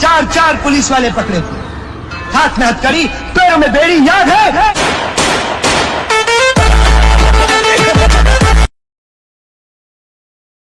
चार चार पुलिस वाले पकड़े थे। हाथ में हथकड़ी पैरों में बेड़ी याद है?